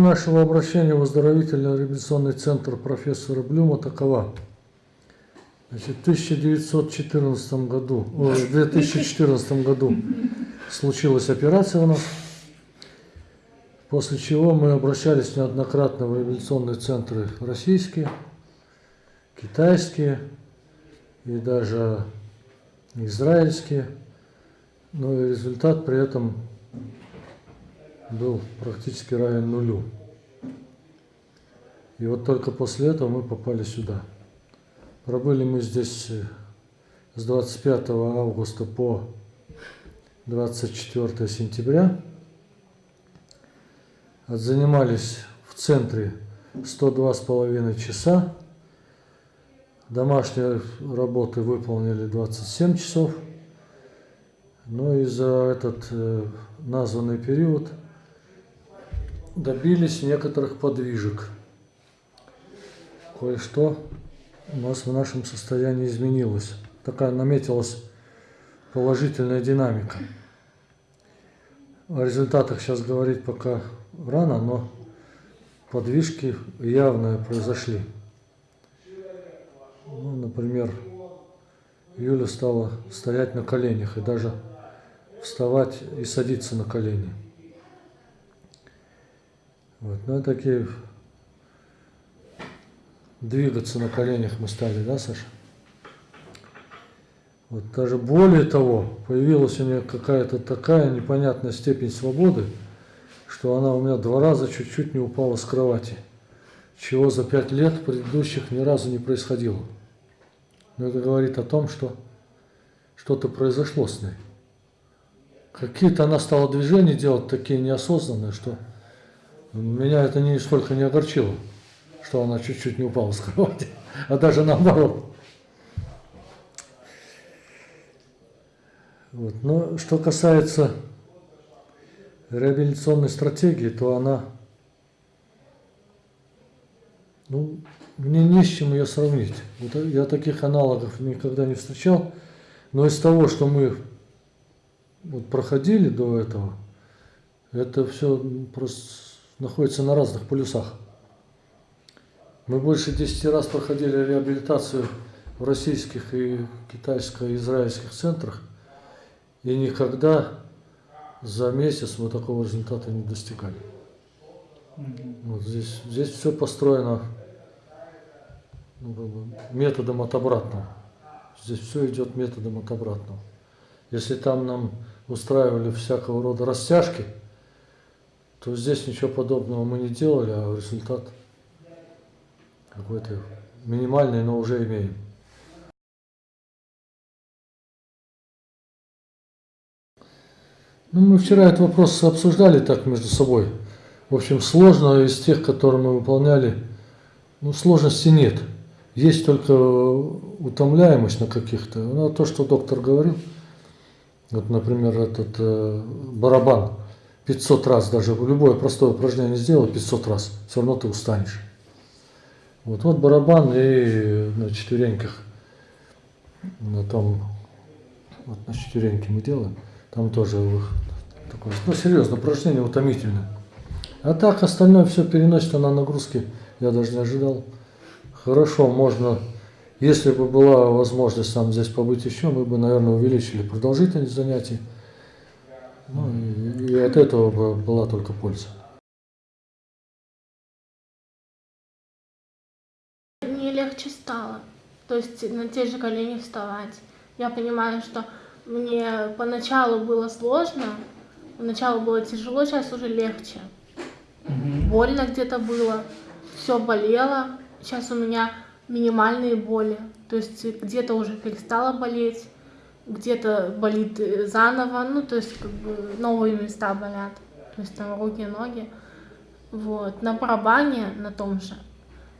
нашего обращения в оздоровительно-реабилитационный центр профессора Блюма такова. Значит, в 1914 году, в 2014 году случилась операция у нас, после чего мы обращались неоднократно в реабилитационные центры российские, китайские и даже израильские. Но и результат при этом был практически равен нулю. И вот только после этого мы попали сюда. Пробыли мы здесь э, с 25 августа по 24 сентября. Занимались в центре 102,5 часа. Домашние работы выполнили 27 часов. Но и за этот э, названный период добились некоторых подвижек. Кое-что у нас в нашем состоянии изменилось. Такая наметилась положительная динамика. О результатах сейчас говорить пока рано, но подвижки явные произошли. Ну, например, Юля стала стоять на коленях и даже вставать и садиться на колени. Вот, ну, такие двигаться на коленях мы стали, да, Саша? Вот даже более того, появилась у нее какая-то такая непонятная степень свободы, что она у меня два раза чуть-чуть не упала с кровати, чего за пять лет предыдущих ни разу не происходило. Но это говорит о том, что что-то произошло с ней. Какие-то она стала движения делать такие неосознанные, что меня это нисколько не огорчило, что она чуть-чуть не упала с кровати, а даже наоборот. Вот. Но что касается реабилитационной стратегии, то она, ну, мне не с чем ее сравнить. Я таких аналогов никогда не встречал, но из того, что мы вот проходили до этого, это все просто находится на разных полюсах. Мы больше 10 раз проходили реабилитацию в российских и китайско-израильских центрах, и никогда за месяц мы такого результата не достигали. Вот здесь, здесь все построено ну, методом от обратного. Здесь все идет методом от обратного. Если там нам устраивали всякого рода растяжки – то здесь ничего подобного мы не делали, а результат какой-то минимальный, но уже имеем. Ну, мы вчера этот вопрос обсуждали так между собой. В общем, сложно из тех, которые мы выполняли, ну, сложности нет. Есть только утомляемость на каких-то. Ну, то, что доктор говорил, вот, например, этот э, барабан – 500 раз даже, любое простое упражнение сделал 500 раз, все равно ты устанешь. Вот, вот барабан и на четвереньках, на том, вот на четвереньке мы делаем, там тоже такое, ну серьезно, упражнение утомительное. А так остальное все переносится на нагрузки, я даже не ожидал. Хорошо, можно, если бы была возможность нам здесь побыть еще, мы бы, наверное, увеличили продолжительность занятий. Ну, и, и от этого была только польза. Мне легче стало. То есть на те же колени вставать. Я понимаю, что мне поначалу было сложно, поначалу было тяжело, сейчас уже легче. Угу. Больно где-то было, все болело. Сейчас у меня минимальные боли. То есть где-то уже перестало болеть где-то болит э, заново, ну, то есть, как бы, новые места болят, то есть, там, руки, ноги, вот, на барабане, на том же,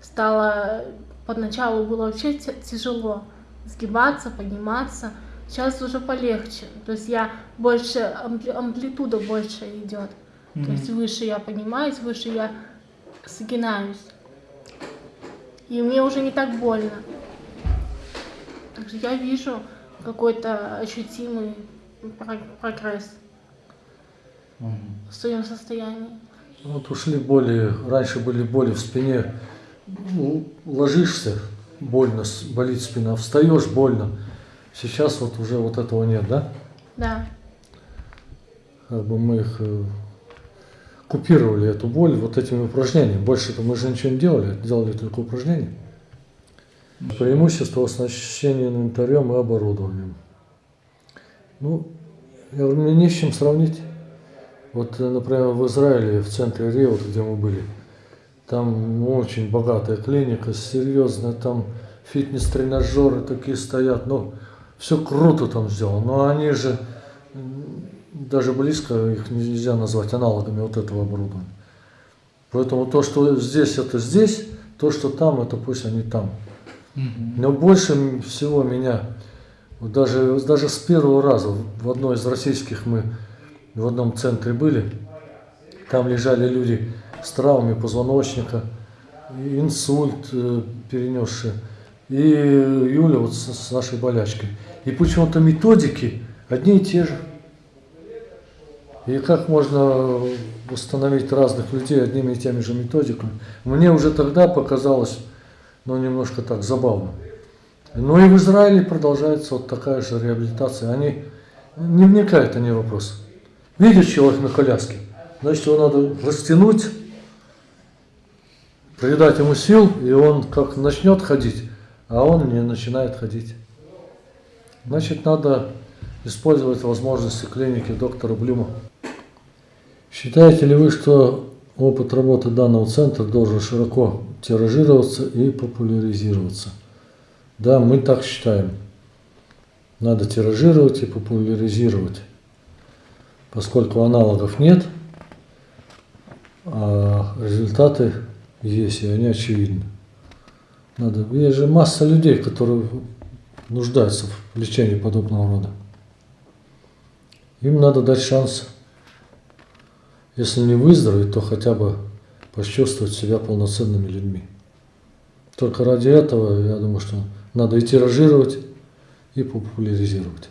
стало, поначалу было вообще тяжело сгибаться, подниматься, сейчас уже полегче, то есть, я больше, ампли, амплитуда больше идет, mm -hmm. то есть, выше я поднимаюсь, выше я сгинаюсь, и мне уже не так больно, также я вижу, какой-то ощутимый прогресс угу. в своем состоянии. Вот ушли боли, раньше были боли в спине, ну, ложишься, больно, болит спина, встаешь, больно. Сейчас вот уже вот этого нет, да? Да. Как бы мы их э, купировали эту боль вот этими упражнениями. Больше-то мы же ничего не делали, делали только упражнения. Преимущество оснащения инвентарем и оборудованием. Ну, я говорю, мне не с чем сравнить. Вот, э, например, в Израиле, в центре Рио, где мы были, там очень богатая клиника, серьезная, там фитнес-тренажеры такие стоят, ну, все круто там сделано, но они же даже близко их нельзя назвать аналогами вот этого оборудования. Поэтому то, что здесь, это здесь, то, что там, это пусть они там. Но больше всего меня, вот даже, даже с первого раза, в одной из российских мы в одном центре были, там лежали люди с травмами позвоночника, инсульт э, перенесшие, и Юля вот с нашей болячкой. И почему-то методики одни и те же. И как можно установить разных людей одними и теми же методиками? Мне уже тогда показалось, ну, немножко так забавно. Но и в Израиле продолжается вот такая же реабилитация. Они не вникают, они вопрос. Видишь человек на коляске, значит его надо растянуть, придать ему сил, и он как начнет ходить, а он не начинает ходить. Значит, надо использовать возможности клиники доктора Блюма. Считаете ли вы, что опыт работы данного центра должен широко тиражироваться и популяризироваться? Да, мы так считаем. Надо тиражировать и популяризировать, поскольку аналогов нет, а результаты есть, и они очевидны. Надо, есть же масса людей, которые нуждаются в лечении подобного рода. Им надо дать шанс, если не выздороветь, то хотя бы почувствовать себя полноценными людьми. Только ради этого, я думаю, что надо и тиражировать, и популяризировать.